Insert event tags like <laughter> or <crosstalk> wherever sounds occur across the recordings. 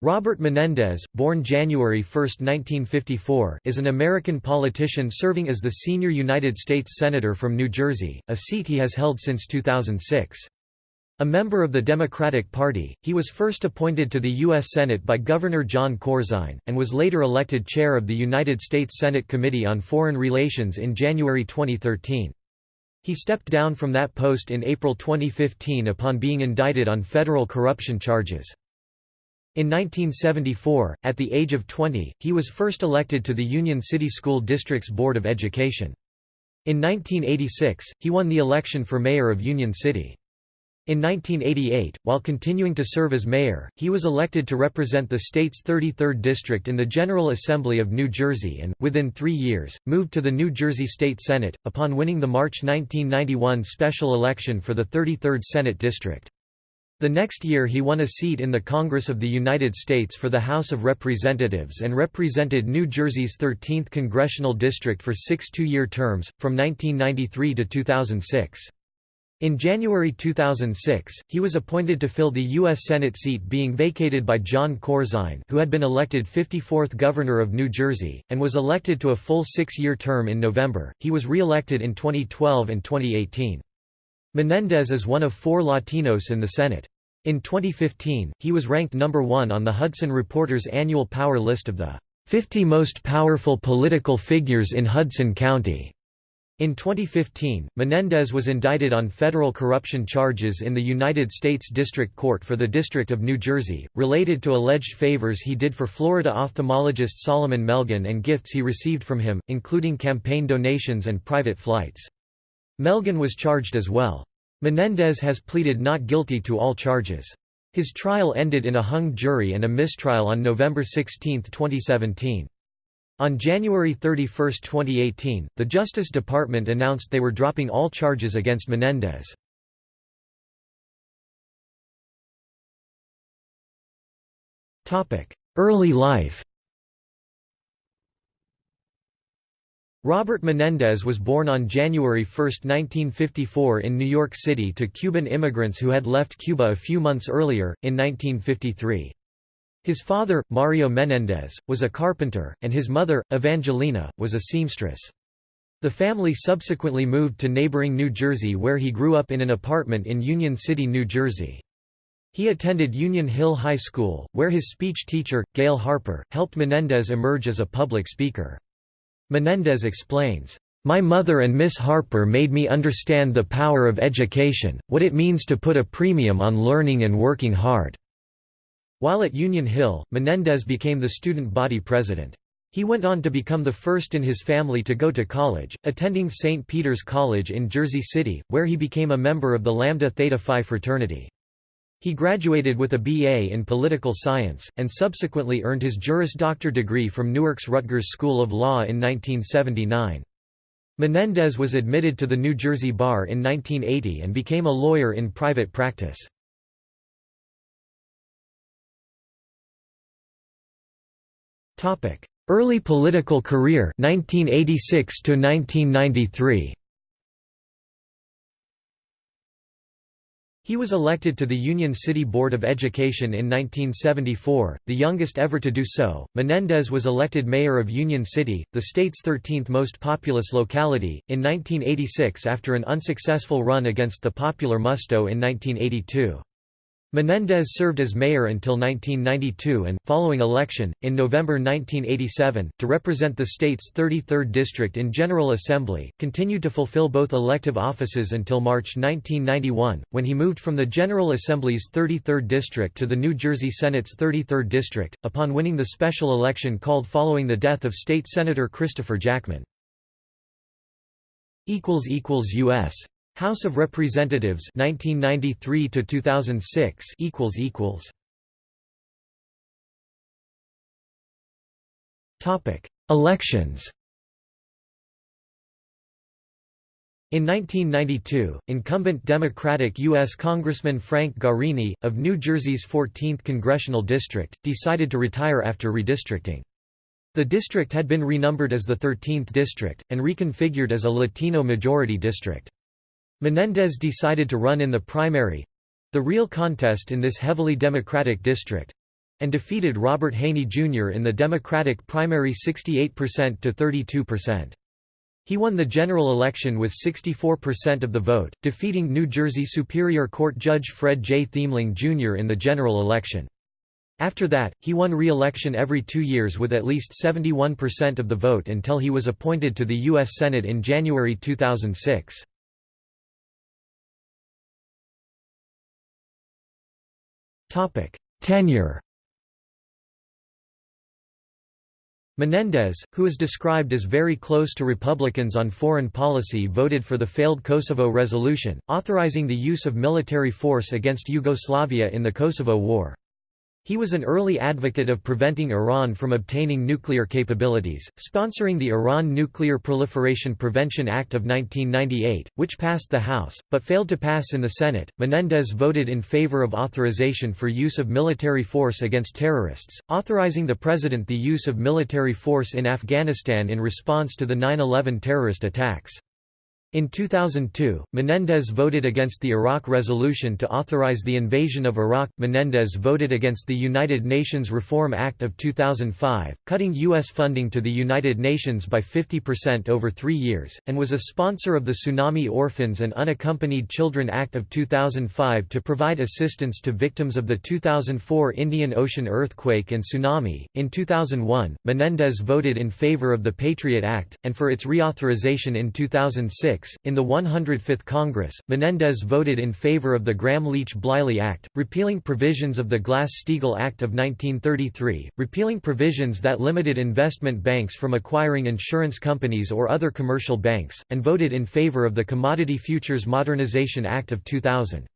Robert Menendez, born January 1, 1954, is an American politician serving as the senior United States Senator from New Jersey, a seat he has held since 2006. A member of the Democratic Party, he was first appointed to the U.S. Senate by Governor Jon Corzine, and was later elected chair of the United States Senate Committee on Foreign Relations in January 2013. He stepped down from that post in April 2015 upon being indicted on federal corruption charges. In 1974, at the age of 20, he was first elected to the Union City School District's Board of Education. In 1986, he won the election for mayor of Union City. In 1988, while continuing to serve as mayor, he was elected to represent the state's 33rd district in the General Assembly of New Jersey and, within three years, moved to the New Jersey State Senate, upon winning the March 1991 special election for the 33rd Senate District. The next year he won a seat in the Congress of the United States for the House of Representatives and represented New Jersey's 13th congressional district for six two-year terms, from 1993 to 2006. In January 2006, he was appointed to fill the U.S. Senate seat being vacated by Jon Corzine who had been elected 54th Governor of New Jersey, and was elected to a full six-year term in November. He was re-elected in 2012 and 2018. Menendez is one of four Latinos in the Senate. In 2015, he was ranked number one on the Hudson Reporter's annual power list of the 50 most powerful political figures in Hudson County. In 2015, Menendez was indicted on federal corruption charges in the United States District Court for the District of New Jersey, related to alleged favors he did for Florida ophthalmologist Salomon Melgen and gifts he received from him, including campaign donations and private flights. Melgen was charged as well. Menendez has pleaded not guilty to all charges. His trial ended in a hung jury and a mistrial on November 16, 2017. On January 31, 2018, the Justice Department announced they were dropping all charges against Menendez. Early life Robert Menendez was born on January 1, 1954 in New York City to Cuban immigrants who had left Cuba a few months earlier, in 1953. His father, Mario Menendez, was a carpenter, and his mother, Evangelina, was a seamstress. The family subsequently moved to neighboring New Jersey where he grew up in an apartment in Union City, New Jersey. He attended Union Hill High School, where his speech teacher, Gail Harper, helped Menendez emerge as a public speaker. Menendez explains, "...my mother and Miss Harper made me understand the power of education, what it means to put a premium on learning and working hard." While at Union Hill, Menendez became the student body president. He went on to become the first in his family to go to college, attending St. Peter's College in Jersey City, where he became a member of the Lambda Theta Phi fraternity. He graduated with a BA in political science, and subsequently earned his Juris Doctor degree from Newark's Rutgers School of Law in 1979. Menendez was admitted to the New Jersey Bar in 1980 and became a lawyer in private practice. Early political career 1986 to 1993 He was elected to the Union City Board of Education in 1974, the youngest ever to do so. Menendez was elected mayor of Union City, the state's 13th most populous locality, in 1986 after an unsuccessful run against the popular Musto in 1982. Menendez served as mayor until 1992 and, following election, in November 1987, to represent the state's 33rd district in General Assembly, continued to fulfill both elective offices until March 1991, when he moved from the General Assembly's 33rd district to the New Jersey Senate's 33rd district, upon winning the special election called following the death of State Senator Christopher Jackman. <laughs> U.S. House of Representatives 1993 to 2006 equals equals Topic Elections In 1992, incumbent Democratic U.S. Congressman Frank Guarini, of New Jersey's 14th congressional district, decided to retire after redistricting. The district had been renumbered as the 13th district, and reconfigured as a Latino-majority district. Menendez decided to run in the primary—the real contest in this heavily Democratic district, and defeated Robert Haney Jr. in the Democratic primary 68% to 32%. He won the general election with 64% of the vote, defeating New Jersey Superior Court Judge Fred J. Theemling Jr. in the general election. After that, he won re-election every two years with at least 71% of the vote until he was appointed to the U.S. Senate in January 2006. Tenure Menendez, who is described as very close to Republicans on foreign policy voted for the failed Kosovo resolution, authorizing the use of military force against Yugoslavia in the Kosovo War. He was an early advocate of preventing Iran from obtaining nuclear capabilities, sponsoring the Iran Nuclear Proliferation Prevention Act of 1998, which passed the House, but failed to pass in the Senate. Menendez voted in favor of authorization for use of military force against terrorists, authorizing the president the use of military force in Afghanistan in response to the 9 11 terrorist attacks. In 2002, Menendez voted against the Iraq resolution to authorize the invasion of Iraq. Menendez voted against the United Nations Reform Act of 2005, cutting U.S. funding to the United Nations by 50% over three years, and was a sponsor of the Tsunami Orphans and Unaccompanied Children Act of 2005 to provide assistance to victims of the 2004 Indian Ocean earthquake and tsunami. In 2001, Menendez voted in favor of the Patriot Act, and for its reauthorization in 2006 in the 105th Congress, Menendez voted in favor of the Gramm-Leach-Bliley Act, repealing provisions of the Glass-Steagall Act of 1933, repealing provisions that limited investment banks from acquiring insurance companies or other commercial banks, and voted in favor of the Commodity Futures Modernization Act of 2000.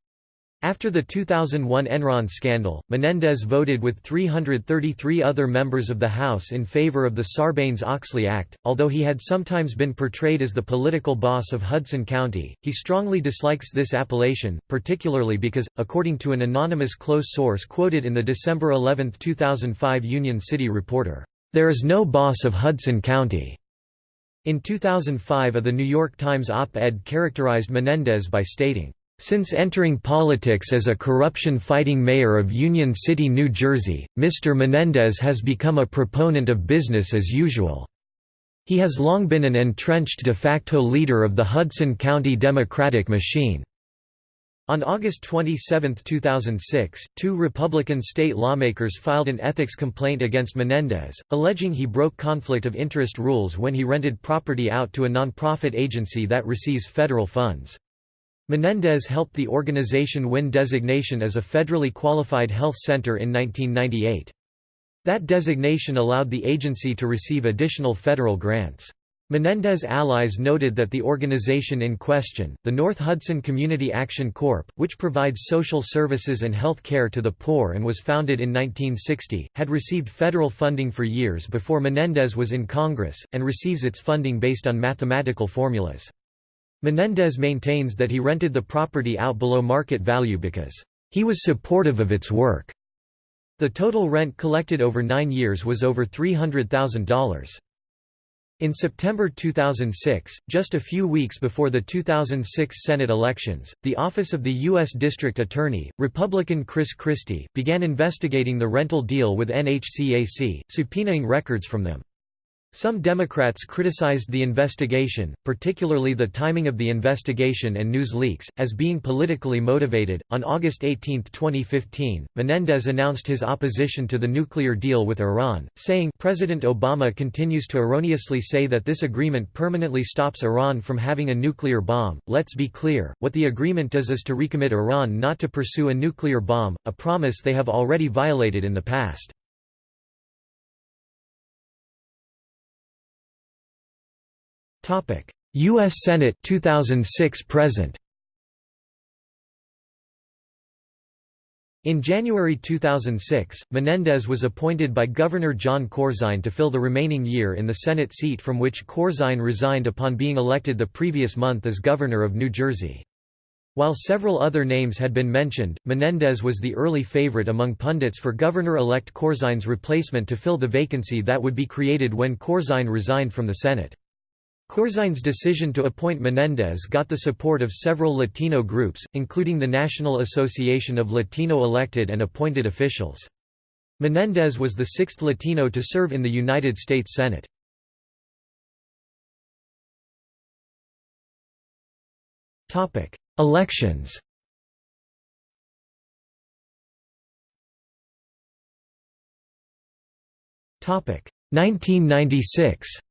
After the 2001 Enron scandal, Menendez voted with 333 other members of the House in favor of the Sarbanes-Oxley Act. Although he had sometimes been portrayed as the political boss of Hudson County, he strongly dislikes this appellation, particularly because, according to an anonymous close source quoted in the December 11, 2005 Union City Reporter, "...there is no boss of Hudson County." In 2005 a The New York Times op-ed characterized Menendez by stating, since entering politics as a corruption-fighting mayor of Union City, New Jersey, Mr. Menendez has become a proponent of business as usual. He has long been an entrenched de facto leader of the Hudson County Democratic machine. On August 27, 2006, two Republican state lawmakers filed an ethics complaint against Menendez, alleging he broke conflict of interest rules when he rented property out to a nonprofit agency that receives federal funds. Menendez helped the organization win designation as a federally qualified health center in 1998. That designation allowed the agency to receive additional federal grants. Menendez allies noted that the organization in question, the North Hudson Community Action Corp., which provides social services and health care to the poor and was founded in 1960, had received federal funding for years before Menendez was in Congress, and receives its funding based on mathematical formulas. Menendez maintains that he rented the property out below market value because he was supportive of its work. The total rent collected over nine years was over $300,000. In September 2006, just a few weeks before the 2006 Senate elections, the Office of the U.S. District Attorney, Republican Chris Christie, began investigating the rental deal with NHCAC, subpoenaing records from them. Some Democrats criticized the investigation, particularly the timing of the investigation and news leaks, as being politically motivated. On August 18, 2015, Menendez announced his opposition to the nuclear deal with Iran, saying, President Obama continues to erroneously say that this agreement permanently stops Iran from having a nuclear bomb. Let's be clear, what the agreement does is to recommit Iran not to pursue a nuclear bomb, a promise they have already violated in the past. U.S. Senate 2006 present. In January 2006, Menendez was appointed by Governor Jon Corzine to fill the remaining year in the Senate seat from which Corzine resigned upon being elected the previous month as Governor of New Jersey. While several other names had been mentioned, Menendez was the early favorite among pundits for Governor-elect Corzine's replacement to fill the vacancy that would be created when Corzine resigned from the Senate. Corzine's decision to appoint Menendez got the support of several Latino groups, including the National Association of Latino Elected and Appointed Officials. Menendez was the sixth Latino to serve in the United States Senate. Elections Topic 1996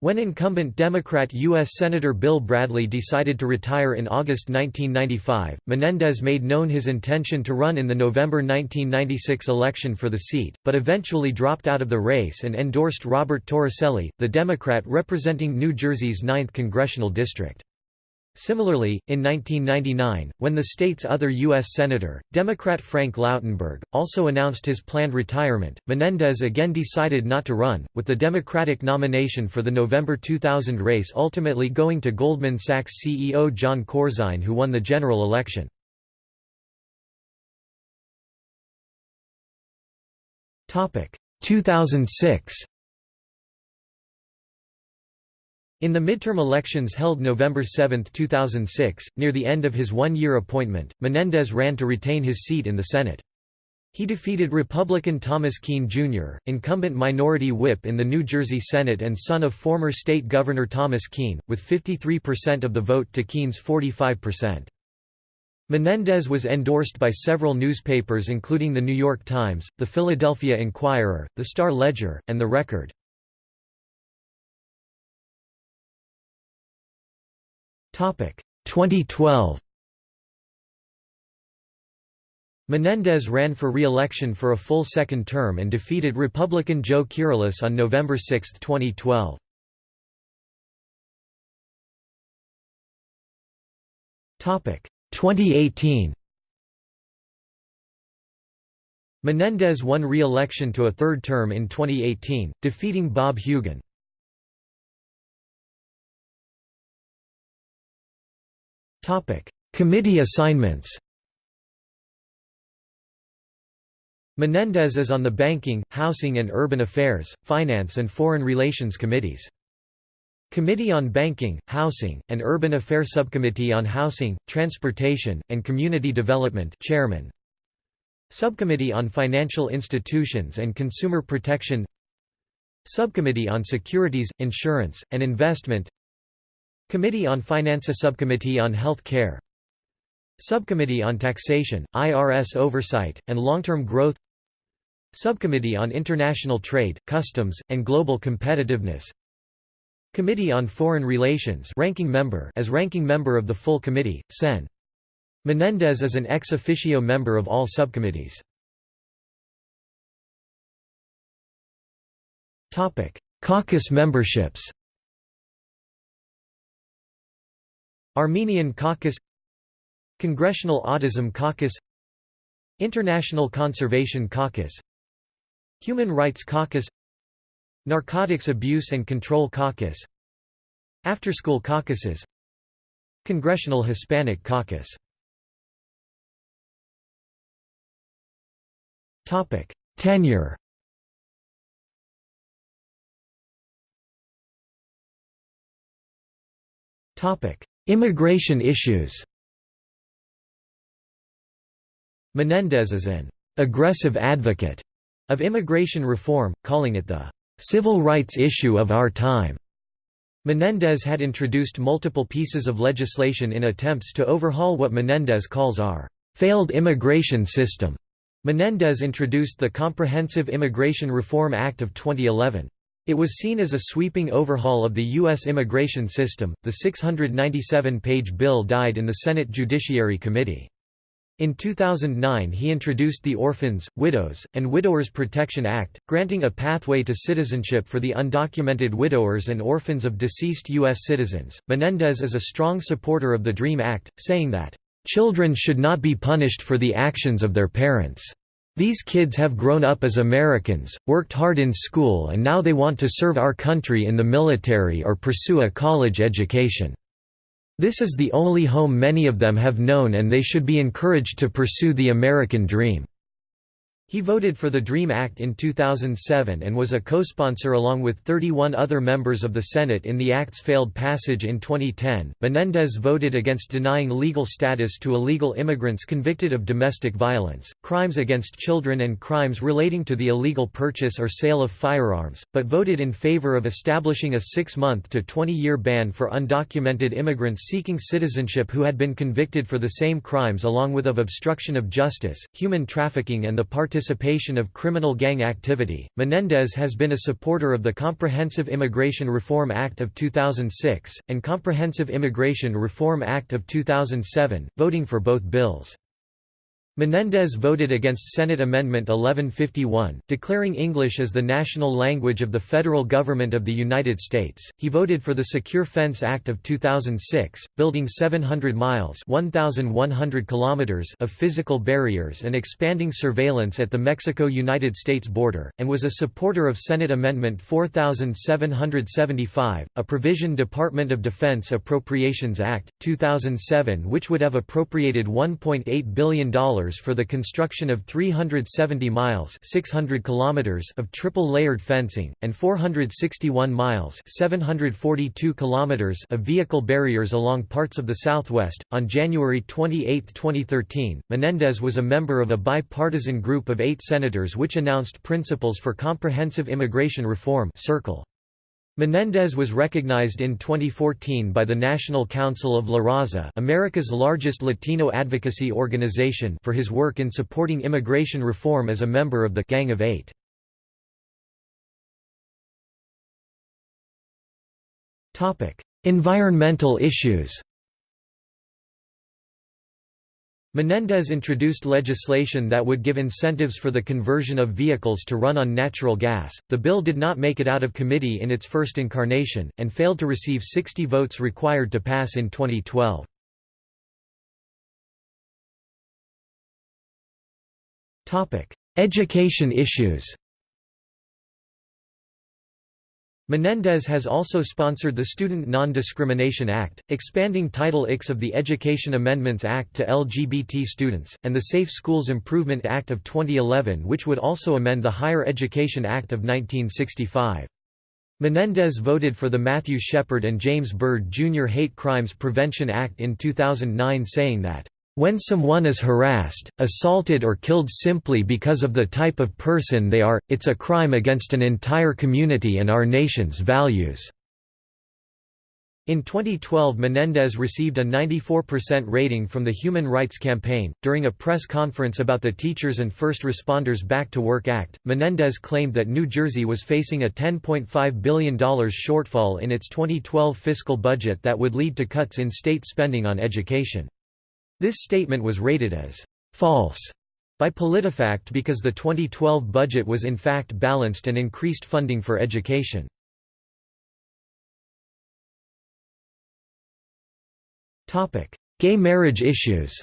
When incumbent Democrat U.S. Senator Bill Bradley decided to retire in August 1995, Menendez made known his intention to run in the November 1996 election for the seat, but eventually dropped out of the race and endorsed Robert Torricelli, the Democrat representing New Jersey's 9th congressional district. Similarly, in 1999, when the state's other U.S. Senator, Democrat Frank Lautenberg, also announced his planned retirement, Menendez again decided not to run, with the Democratic nomination for the November 2000 race ultimately going to Goldman Sachs CEO Jon Corzine who won the general election. Topic 2006 In the midterm elections held November 7, 2006, near the end of his one-year appointment, Menendez ran to retain his seat in the Senate. He defeated Republican Thomas Kean, Jr., incumbent minority whip in the New Jersey Senate and son of former state governor Thomas Kean, with 53% of the vote to Kean's 45%. Menendez was endorsed by several newspapers including The New York Times, The Philadelphia Inquirer, The Star-Ledger, and The Record. 2012 Menendez ran for re-election for a full second term and defeated Republican Joe Kyrillos on November 6, 2012. Topic 2018 Menendez won re-election to a third term in 2018, defeating Bob Hugin. Committee assignments Menendez is on the Banking, Housing and Urban Affairs, Finance and Foreign Relations Committees. Committee on Banking, Housing, and Urban Affairs Subcommittee on Housing, Transportation, and Community Development Chairman. Subcommittee on Financial Institutions and Consumer Protection Subcommittee on Securities, Insurance, and Investment Committee on Finance Subcommittee on Health Care Subcommittee on Taxation, IRS Oversight, and Long-Term Growth Subcommittee on International Trade, Customs, and Global Competitiveness Committee on Foreign Relations ranking member as ranking member of the full committee, Sen. Menendez is an ex officio member of all subcommittees. Caucus memberships Armenian Caucus Congressional Autism Caucus International Conservation Caucus Human Rights Caucus Narcotics Abuse and Control Caucus Afterschool Caucuses Congressional Hispanic Caucus. Tenure. Topic Immigration issues Menendez is an aggressive advocate of immigration reform, calling it the civil rights issue of our time. Menendez had introduced multiple pieces of legislation in attempts to overhaul what Menendez calls our failed immigration system. Menendez introduced the Comprehensive Immigration Reform Act of 2011. It was seen as a sweeping overhaul of the U.S. immigration system. The 697 page bill died in the Senate Judiciary Committee. In 2009 he introduced the Orphans, Widows, and Widowers Protection Act, granting a pathway to citizenship for the undocumented widowers and orphans of deceased U.S. citizens. Menendez is a strong supporter of the DREAM Act, saying that, "...children should not be punished for the actions of their parents." These kids have grown up as Americans, worked hard in school and now they want to serve our country in the military or pursue a college education. This is the only home many of them have known and they should be encouraged to pursue the American dream." He voted for the DREAM Act in 2007 and was a co-sponsor along with 31 other members of the Senate in the act's failed passage in 2010. Menendez voted against denying legal status to illegal immigrants convicted of domestic violence, crimes against children and crimes relating to the illegal purchase or sale of firearms, but voted in favor of establishing a 6-month to 20-year ban for undocumented immigrants seeking citizenship who had been convicted for the same crimes along with of obstruction of justice, human trafficking and the part participation of criminal gang activity. Menendez has been a supporter of the Comprehensive Immigration Reform Act of 2006, and Comprehensive Immigration Reform Act of 2007, voting for both bills. Menendez voted against Senate Amendment 1151, declaring English as the national language of the federal government of the United States. He voted for the Secure Fence Act of 2006, building 700 miles (1100 kilometers) of physical barriers and expanding surveillance at the Mexico-United States border, and was a supporter of Senate Amendment 4775, a provision Department of Defense Appropriations Act 2007 which would have appropriated $1.8 billion for the construction of 370 miles 600 kilometers of triple-layered fencing, and 461 miles 742 kilometers of vehicle barriers along parts of the Southwest. On January 28, 2013, Menendez was a member of a bipartisan group of eight senators which announced principles for comprehensive immigration reform Circle. Menendez was recognized in 2014 by the National Council of La Raza America's largest Latino advocacy organization for his work in supporting immigration reform as a member of the Gang of Eight. environmental issues Menendez introduced legislation that would give incentives for the conversion of vehicles to run on natural gas. The bill did not make it out of committee in its first incarnation, and failed to receive 60 votes required to pass in 2012. Education issues Menendez has also sponsored the Student Non-Discrimination Act, expanding Title IX of the Education Amendments Act to LGBT students, and the Safe Schools Improvement Act of 2011 which would also amend the Higher Education Act of 1965. Menendez voted for the Matthew Shepard and James Byrd Jr. Hate Crimes Prevention Act in 2009 saying that when someone is harassed, assaulted or killed simply because of the type of person they are, it's a crime against an entire community and our nation's values." In 2012 Menendez received a 94% rating from the Human Rights Campaign. During a press conference about the Teachers and First Responders Back to Work Act, Menendez claimed that New Jersey was facing a $10.5 billion shortfall in its 2012 fiscal budget that would lead to cuts in state spending on education. This statement was rated as false by PolitiFact because the 2012 budget was in fact balanced and increased funding for education. Gay marriage issues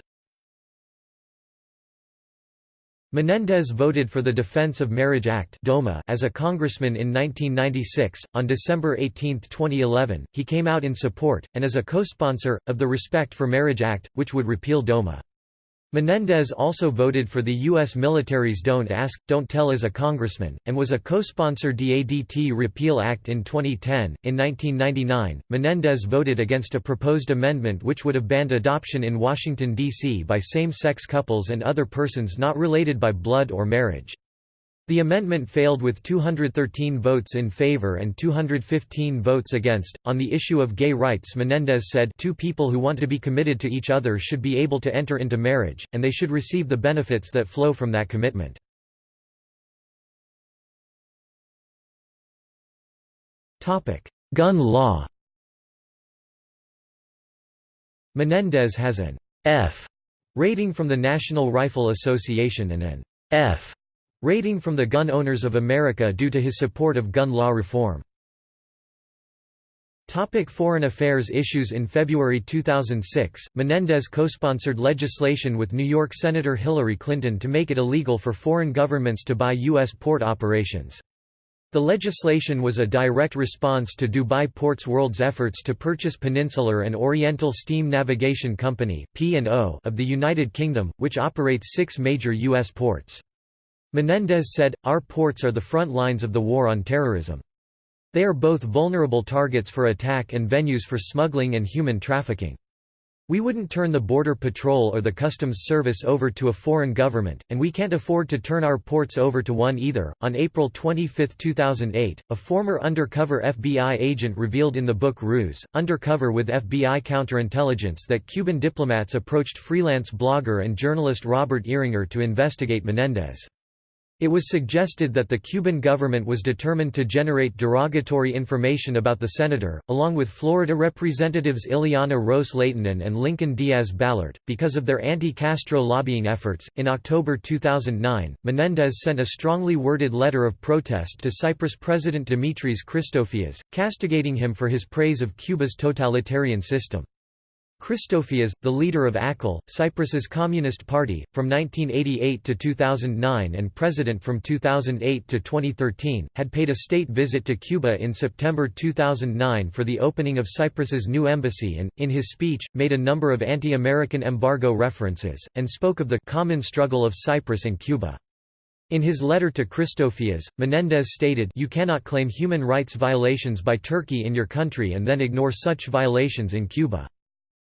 Menendez voted for the Defense of Marriage Act as a congressman in 1996. On December 18, 2011, he came out in support, and as a co-sponsor, of the Respect for Marriage Act, which would repeal DOMA. Menendez also voted for the U.S. military's Don't Ask, Don't Tell as a congressman, and was a co-sponsor DADT Repeal Act in 2010. In 1999, Menendez voted against a proposed amendment which would have banned adoption in Washington, D.C. by same-sex couples and other persons not related by blood or marriage. The amendment failed with 213 votes in favor and 215 votes against. On the issue of gay rights, Menendez said, Two people who want to be committed to each other should be able to enter into marriage, and they should receive the benefits that flow from that commitment. Gun law Menendez has an F rating from the National Rifle Association and an F Rating from the Gun Owners of America due to his support of gun law reform. Topic foreign affairs issues In February 2006, Menendez co-sponsored legislation with New York Senator Hillary Clinton to make it illegal for foreign governments to buy U.S. port operations. The legislation was a direct response to Dubai Ports World's efforts to purchase Peninsular and Oriental Steam Navigation Company of the United Kingdom, which operates six major U.S. ports. Menendez said, Our ports are the front lines of the war on terrorism. They are both vulnerable targets for attack and venues for smuggling and human trafficking. We wouldn't turn the Border Patrol or the Customs Service over to a foreign government, and we can't afford to turn our ports over to one either. On April 25, 2008, a former undercover FBI agent revealed in the book Ruse, Undercover with FBI Counterintelligence that Cuban diplomats approached freelance blogger and journalist Robert Eringer to investigate Menendez. It was suggested that the Cuban government was determined to generate derogatory information about the senator, along with Florida Representatives Ileana Ros Lehtinen and Lincoln Diaz Balart, because of their anti Castro lobbying efforts. In October 2009, Menendez sent a strongly worded letter of protest to Cyprus President Dimitris Christofias, castigating him for his praise of Cuba's totalitarian system. Christofias, the leader of AKEL, Cyprus's Communist Party, from 1988 to 2009 and president from 2008 to 2013, had paid a state visit to Cuba in September 2009 for the opening of Cyprus's new embassy and, in his speech, made a number of anti-American embargo references, and spoke of the common struggle of Cyprus and Cuba. In his letter to Christofias, Menendez stated You cannot claim human rights violations by Turkey in your country and then ignore such violations in Cuba.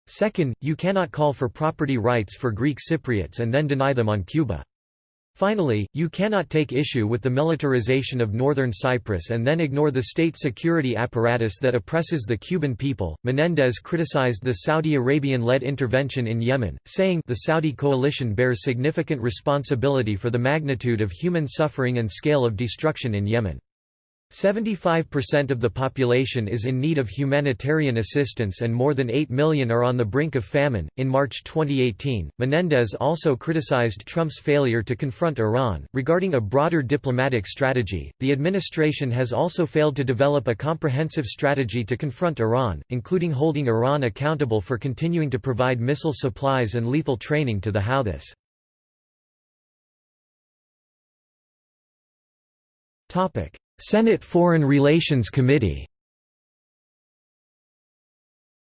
Second, you cannot call for property rights for Greek Cypriots and then deny them on Cuba. Finally, you cannot take issue with the militarization of northern Cyprus and then ignore the state security apparatus that oppresses the Cuban people. Menendez criticized the Saudi Arabian led intervention in Yemen, saying, The Saudi coalition bears significant responsibility for the magnitude of human suffering and scale of destruction in Yemen. 75% of the population is in need of humanitarian assistance and more than 8 million are on the brink of famine. In March 2018, Menendez also criticized Trump's failure to confront Iran. Regarding a broader diplomatic strategy, the administration has also failed to develop a comprehensive strategy to confront Iran, including holding Iran accountable for continuing to provide missile supplies and lethal training to the Houthis. Topic: Senate Foreign Relations Committee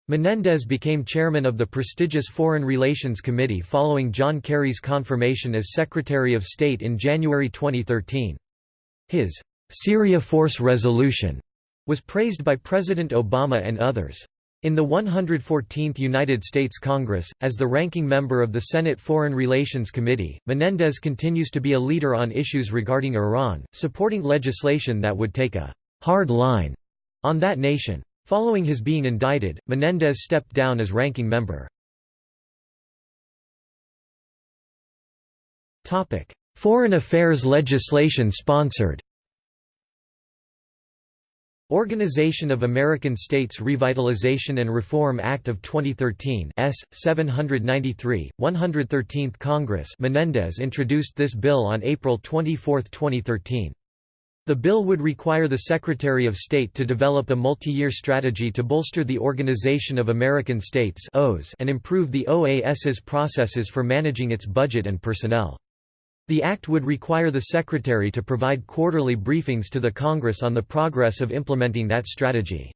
Menendez became chairman of the prestigious Foreign Relations Committee following John Kerry's confirmation as Secretary of State in January 2013. His Syria Force Resolution was praised by President Obama and others. In the 114th United States Congress, as the ranking member of the Senate Foreign Relations Committee, Menendez continues to be a leader on issues regarding Iran, supporting legislation that would take a «hard line» on that nation. Following his being indicted, Menendez stepped down as ranking member. Foreign affairs legislation sponsored Organization of American States Revitalization and Reform Act of 2013 S. 793, 113th Congress Menendez introduced this bill on April 24, 2013. The bill would require the Secretary of State to develop a multi-year strategy to bolster the Organization of American States and improve the OAS's processes for managing its budget and personnel. The act would require the Secretary to provide quarterly briefings to the Congress on the progress of implementing that strategy.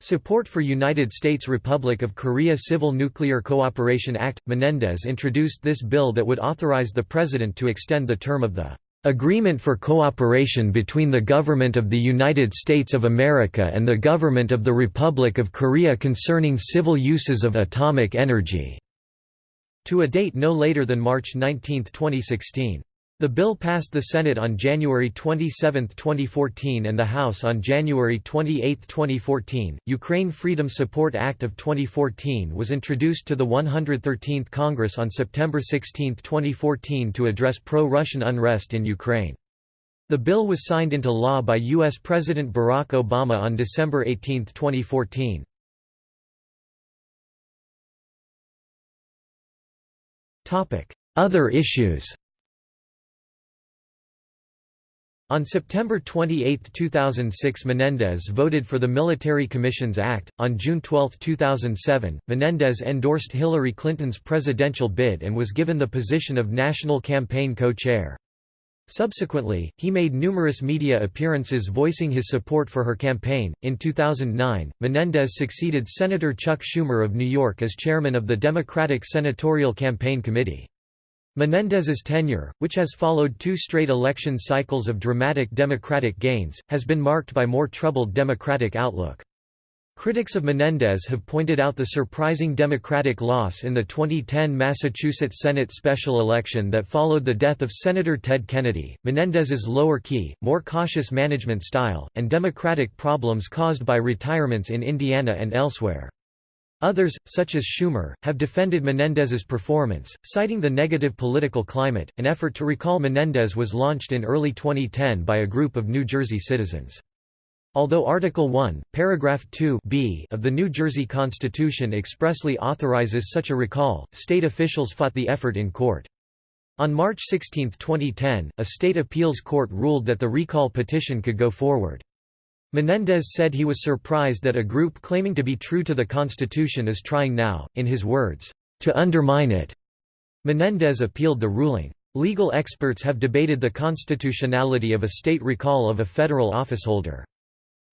Support for United States Republic of Korea Civil Nuclear Cooperation Act – Menendez introduced this bill that would authorize the President to extend the term of the "...agreement for cooperation between the Government of the United States of America and the Government of the Republic of Korea concerning civil uses of atomic energy." To a date no later than March 19, 2016. The bill passed the Senate on January 27, 2014 and the House on January 28, 2014. Ukraine Freedom Support Act of 2014 was introduced to the 113th Congress on September 16, 2014 to address pro-Russian unrest in Ukraine. The bill was signed into law by U.S. President Barack Obama on December 18, 2014. Other issues On September 28, 2006 Menendez voted for the Military Commissions Act. On June 12, 2007, Menendez endorsed Hillary Clinton's presidential bid and was given the position of National Campaign Co-Chair. Subsequently, he made numerous media appearances voicing his support for her campaign. In 2009, Menendez succeeded Senator Chuck Schumer of New York as chairman of the Democratic Senatorial Campaign Committee. Menendez's tenure, which has followed two straight election cycles of dramatic Democratic gains, has been marked by more troubled Democratic outlook. Critics of Menendez have pointed out the surprising Democratic loss in the 2010 Massachusetts Senate special election that followed the death of Senator Ted Kennedy, Menendez's lower-key, more cautious management style, and Democratic problems caused by retirements in Indiana and elsewhere. Others, such as Schumer, have defended Menendez's performance, citing the negative political climate. An effort to recall Menendez was launched in early 2010 by a group of New Jersey citizens. Although Article 1, Paragraph 2 b of the New Jersey Constitution expressly authorizes such a recall, state officials fought the effort in court. On March 16, 2010, a state appeals court ruled that the recall petition could go forward. Menendez said he was surprised that a group claiming to be true to the Constitution is trying now, in his words, to undermine it. Menendez appealed the ruling. Legal experts have debated the constitutionality of a state recall of a federal officeholder.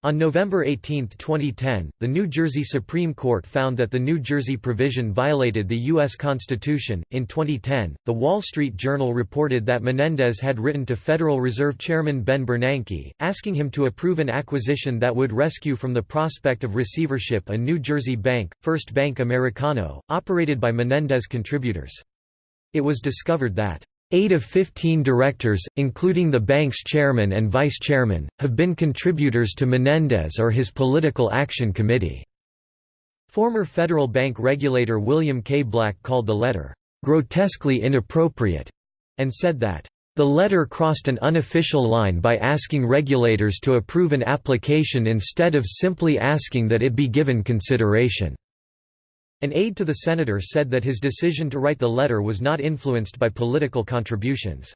On November 18, 2010, the New Jersey Supreme Court found that the New Jersey provision violated the U.S. Constitution. In 2010, The Wall Street Journal reported that Menendez had written to Federal Reserve Chairman Ben Bernanke, asking him to approve an acquisition that would rescue from the prospect of receivership a New Jersey bank, First Bank Americano, operated by Menendez contributors. It was discovered that Eight of 15 directors, including the bank's chairman and vice chairman, have been contributors to Menendez or his Political Action Committee. Former federal bank regulator William K. Black called the letter, "...grotesquely inappropriate," and said that, "...the letter crossed an unofficial line by asking regulators to approve an application instead of simply asking that it be given consideration." An aide to the senator said that his decision to write the letter was not influenced by political contributions.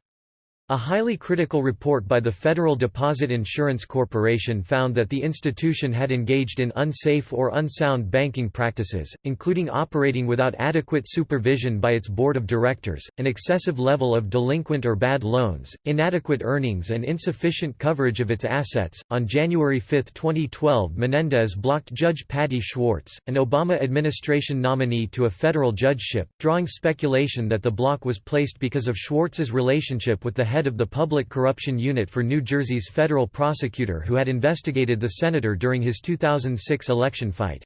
A highly critical report by the Federal Deposit Insurance Corporation found that the institution had engaged in unsafe or unsound banking practices, including operating without adequate supervision by its board of directors, an excessive level of delinquent or bad loans, inadequate earnings, and insufficient coverage of its assets. On January 5, 2012, Menendez blocked Judge Patty Schwartz, an Obama administration nominee to a federal judgeship, drawing speculation that the block was placed because of Schwartz's relationship with the head of the Public Corruption Unit for New Jersey's federal prosecutor who had investigated the senator during his 2006 election fight.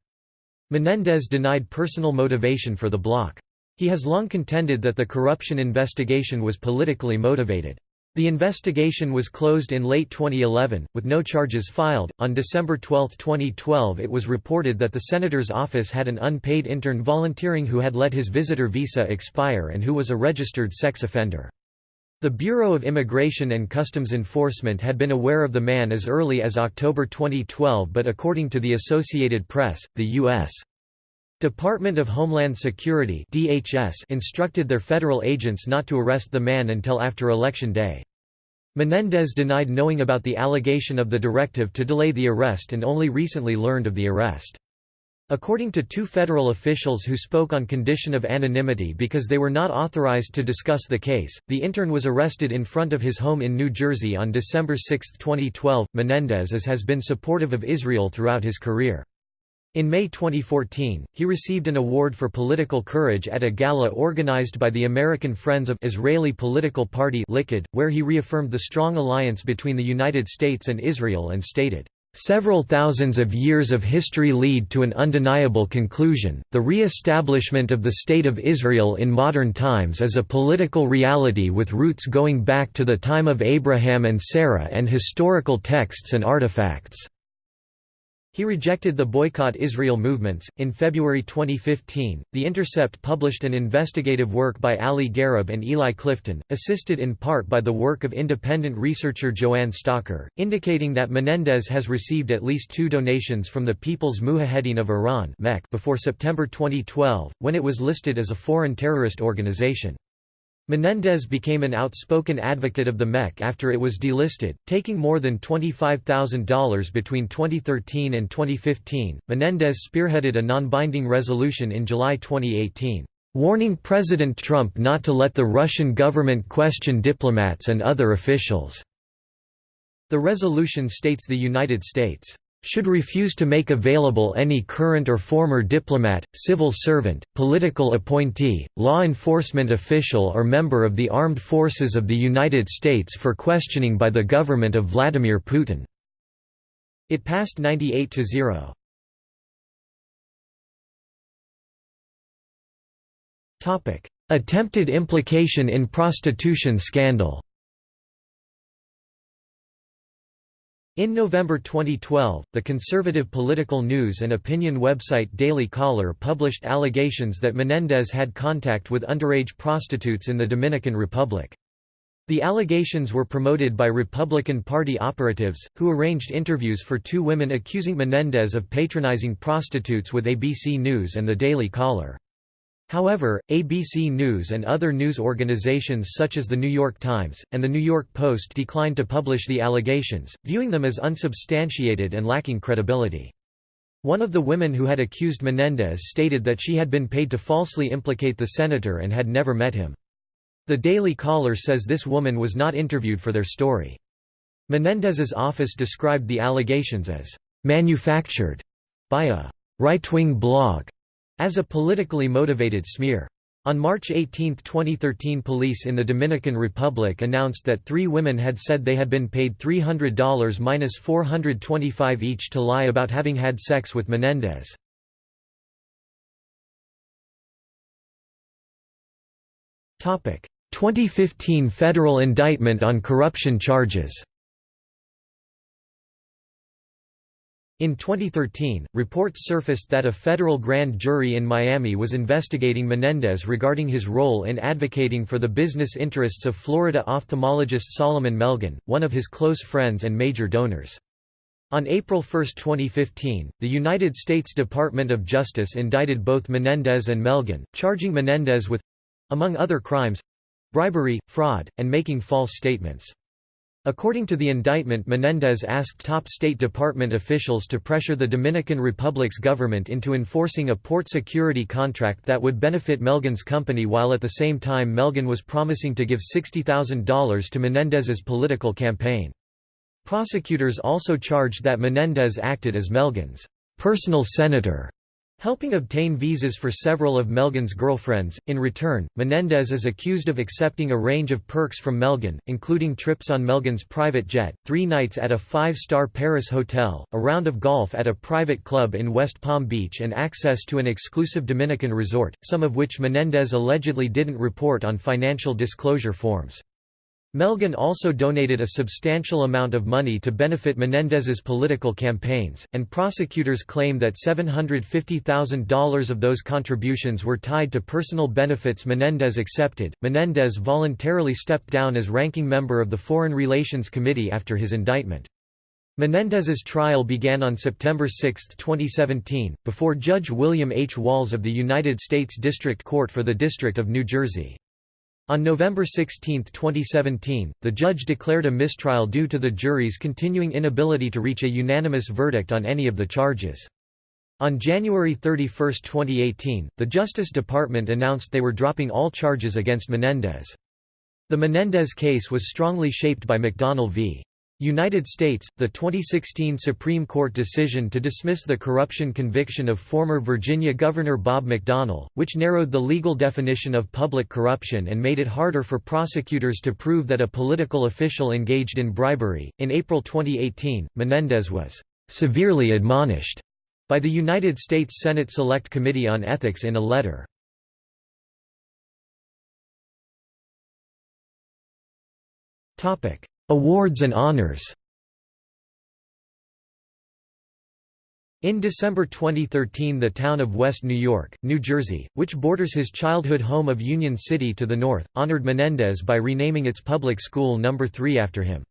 Menendez denied personal motivation for the block. He has long contended that the corruption investigation was politically motivated. The investigation was closed in late 2011, with no charges filed. On December 12, 2012, it was reported that the senator's office had an unpaid intern volunteering who had let his visitor visa expire and who was a registered sex offender. The Bureau of Immigration and Customs Enforcement had been aware of the man as early as October 2012 but according to the Associated Press, the U.S. Department of Homeland Security DHS instructed their federal agents not to arrest the man until after Election Day. Menendez denied knowing about the allegation of the directive to delay the arrest and only recently learned of the arrest. According to two federal officials who spoke on condition of anonymity because they were not authorized to discuss the case, the intern was arrested in front of his home in New Jersey on December 6, 2012. Menendez as has been supportive of Israel throughout his career. In May 2014, he received an award for political courage at a gala organized by the American Friends of Israeli Political Party Likud, where he reaffirmed the strong alliance between the United States and Israel and stated, Several thousands of years of history lead to an undeniable conclusion, the re-establishment of the State of Israel in modern times is a political reality with roots going back to the time of Abraham and Sarah and historical texts and artifacts. He rejected the Boycott Israel movements. In February 2015, The Intercept published an investigative work by Ali Gharib and Eli Clifton, assisted in part by the work of independent researcher Joanne Stocker, indicating that Menendez has received at least two donations from the People's Mujahedin of Iran before September 2012, when it was listed as a foreign terrorist organization. Menendez became an outspoken advocate of the MEK after it was delisted, taking more than $25,000 between 2013 and 2015. Menendez spearheaded a non-binding resolution in July 2018, warning President Trump not to let the Russian government question diplomats and other officials. The resolution states the United States should refuse to make available any current or former diplomat, civil servant, political appointee, law enforcement official or member of the armed forces of the United States for questioning by the government of Vladimir Putin." It passed 98 to 0. Attempted implication in prostitution scandal In November 2012, the conservative political news and opinion website Daily Caller published allegations that Menendez had contact with underage prostitutes in the Dominican Republic. The allegations were promoted by Republican Party operatives, who arranged interviews for two women accusing Menendez of patronizing prostitutes with ABC News and the Daily Caller. However, ABC News and other news organizations such as The New York Times, and The New York Post declined to publish the allegations, viewing them as unsubstantiated and lacking credibility. One of the women who had accused Menendez stated that she had been paid to falsely implicate the senator and had never met him. The Daily Caller says this woman was not interviewed for their story. Menendez's office described the allegations as «manufactured» by a «right-wing blog» as a politically motivated smear. On March 18, 2013 police in the Dominican Republic announced that three women had said they had been paid $300 minus $425 each to lie about having had sex with Menendez. Topic: 2015 federal indictment on corruption charges. In 2013, reports surfaced that a federal grand jury in Miami was investigating Menendez regarding his role in advocating for the business interests of Florida ophthalmologist Salomon Melgen, one of his close friends and major donors. On April 1, 2015, the United States Department of Justice indicted both Menendez and Melgen, charging Menendez with—among other crimes—bribery, fraud, and making false statements. According to the indictment Menendez asked top State Department officials to pressure the Dominican Republic's government into enforcing a port security contract that would benefit Melgen's company while at the same time Melgen was promising to give $60,000 to Menendez's political campaign. Prosecutors also charged that Menendez acted as Melgen's personal senator Helping obtain visas for several of Melgen's girlfriends, in return, Menendez is accused of accepting a range of perks from Melgen, including trips on Melgen's private jet, three nights at a five-star Paris hotel, a round of golf at a private club in West Palm Beach and access to an exclusive Dominican resort, some of which Menendez allegedly didn't report on financial disclosure forms. Melgen also donated a substantial amount of money to benefit Menendez's political campaigns, and prosecutors claim that $750,000 of those contributions were tied to personal benefits Menendez accepted. Menendez voluntarily stepped down as ranking member of the Foreign Relations Committee after his indictment. Menendez's trial began on September 6, 2017, before Judge William H. Walls of the United States District Court for the District of New Jersey. On November 16, 2017, the judge declared a mistrial due to the jury's continuing inability to reach a unanimous verdict on any of the charges. On January 31, 2018, the Justice Department announced they were dropping all charges against Menendez. The Menendez case was strongly shaped by McDonnell v. United States, the 2016 Supreme Court decision to dismiss the corruption conviction of former Virginia Governor Bob McDonnell, which narrowed the legal definition of public corruption and made it harder for prosecutors to prove that a political official engaged in bribery. In April 2018, Menendez was severely admonished by the United States Senate Select Committee on Ethics in a letter. Topic: Awards and honors In December 2013 the town of West New York, New Jersey, which borders his childhood home of Union City to the north, honored Menendez by renaming its public school No. 3 after him.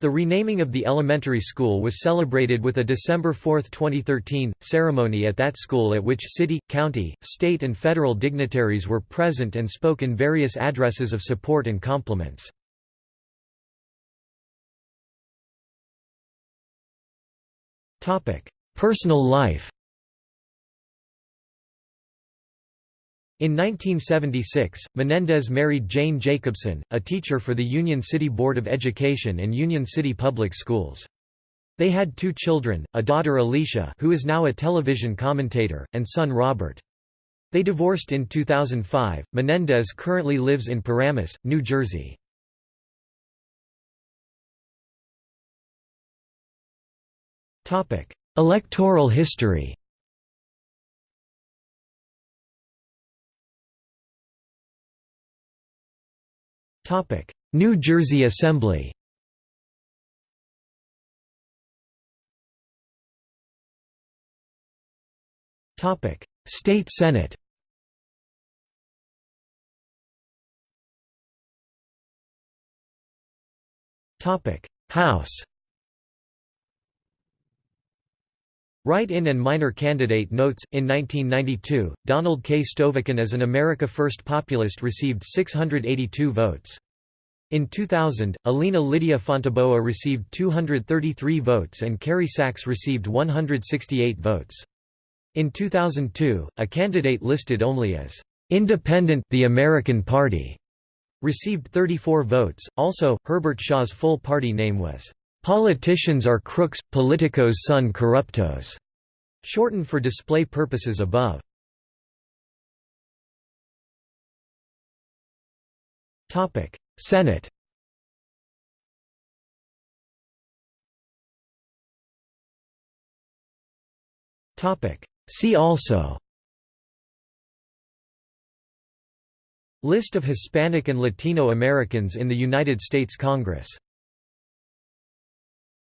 The renaming of the elementary school was celebrated with a December 4, 2013, ceremony at that school at which city, county, state and federal dignitaries were present and spoke in various addresses of support and compliments. Personal life In 1976, Menendez married Jane Jacobson, a teacher for the Union City Board of Education and Union City Public Schools. They had two children, a daughter Alicia who is now a television commentator, and son Robert. They divorced in 2005. Menendez currently lives in Paramus, New Jersey. Electoral history. Topic: New Jersey Assembly. Topic: State Senate. Topic: House. Write-in and minor candidate notes In 1992, Donald K. Stovakin as an America First populist received 682 votes. In 2000, Alina Lydia Fontaboa received 233 votes and Kerry Sachs received 168 votes. In 2002, a candidate listed only as Independent the American Party received 34 votes. Also, Herbert Shaw's full party name was Politicians are crooks, politicos son corruptos, shortened for display purposes above. Topic: Senate. Topic: See also. List of Hispanic and Latino Americans in the United States Congress